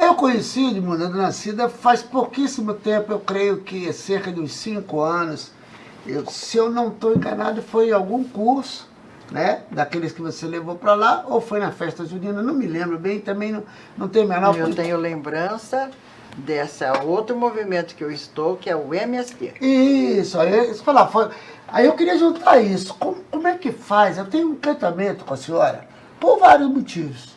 Eu conheci o Edmundo Nascida faz pouquíssimo tempo, eu creio que cerca de uns cinco anos. Eu, se eu não estou enganado, foi em algum curso, né? Daqueles que você levou para lá, ou foi na festa junina, não me lembro bem, também não, não tenho menor... Eu tenho lembrança desse outro movimento que eu estou, que é o MST. Isso, aí, isso falar, foi, aí eu queria juntar isso. Como, como é que faz? Eu tenho um encantamento com a senhora, por vários motivos.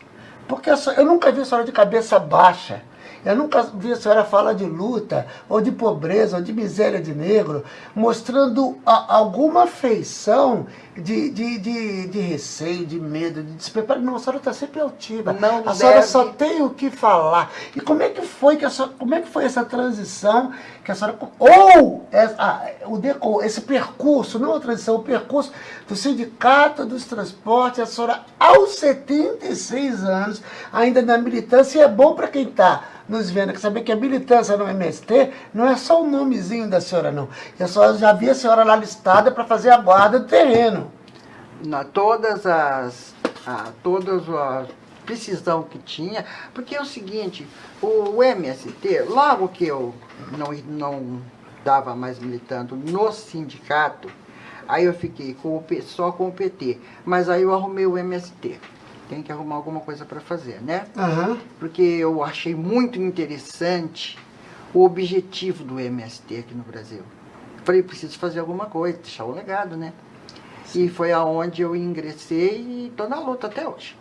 Porque eu, nunca vi a senhora de cabeça baixa. Eu nunca vi a senhora falar de luta, ou de pobreza, ou de miséria de negro, mostrando a, alguma feição de, de, de, de, receio, de medo, de despreparo. Não, a senhora está sempre altiva. Não a deve... senhora só tem o que falar. E como é que foi, que a senhora, como é que foi essa transição que a senhora... Ou essa, o, esse percurso, não a transição, o percurso do Sindicato dos Transportes, a senhora aos 76 anos, ainda na militância, e é bom para quem está nos vendo, que saber que a militância no MST não é só o nomezinho da senhora, não. Eu só já vi a senhora lá listada para fazer a guarda do terreno. Na todas as... A, todas as precisão que tinha, porque é o seguinte, o MST, logo que eu não, não estava mais militando no sindicato, aí eu fiquei com o, só com o PT, mas aí eu arrumei o MST tem que arrumar alguma coisa para fazer, né? Uhum. Porque eu achei muito interessante o objetivo do MST aqui no Brasil. Falei, preciso fazer alguma coisa, deixar o legado, né? Sim. E foi aonde eu ingressei e estou na luta até hoje.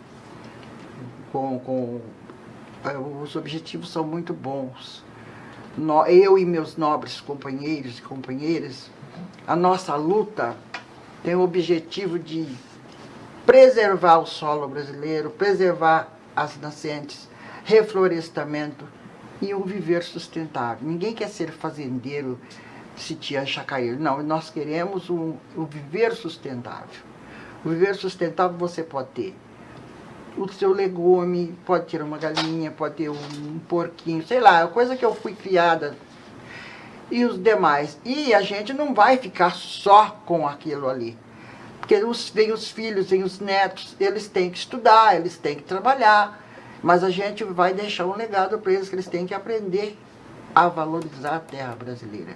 Com, com, eh, os objetivos são muito bons. Eu e meus nobres companheiros e companheiras, a nossa luta tem o objetivo de preservar o solo brasileiro, preservar as nascentes, reflorestamento e um viver sustentável. Ninguém quer ser fazendeiro, sitiar, chacaeiro. Não, nós queremos um, um viver sustentável. O viver sustentável você pode ter o seu legume, pode ter uma galinha, pode ter um porquinho, sei lá, coisa que eu fui criada e os demais. E a gente não vai ficar só com aquilo ali. Porque os, vem os filhos, vem os netos, eles têm que estudar, eles têm que trabalhar, mas a gente vai deixar um legado para eles que eles têm que aprender a valorizar a terra brasileira.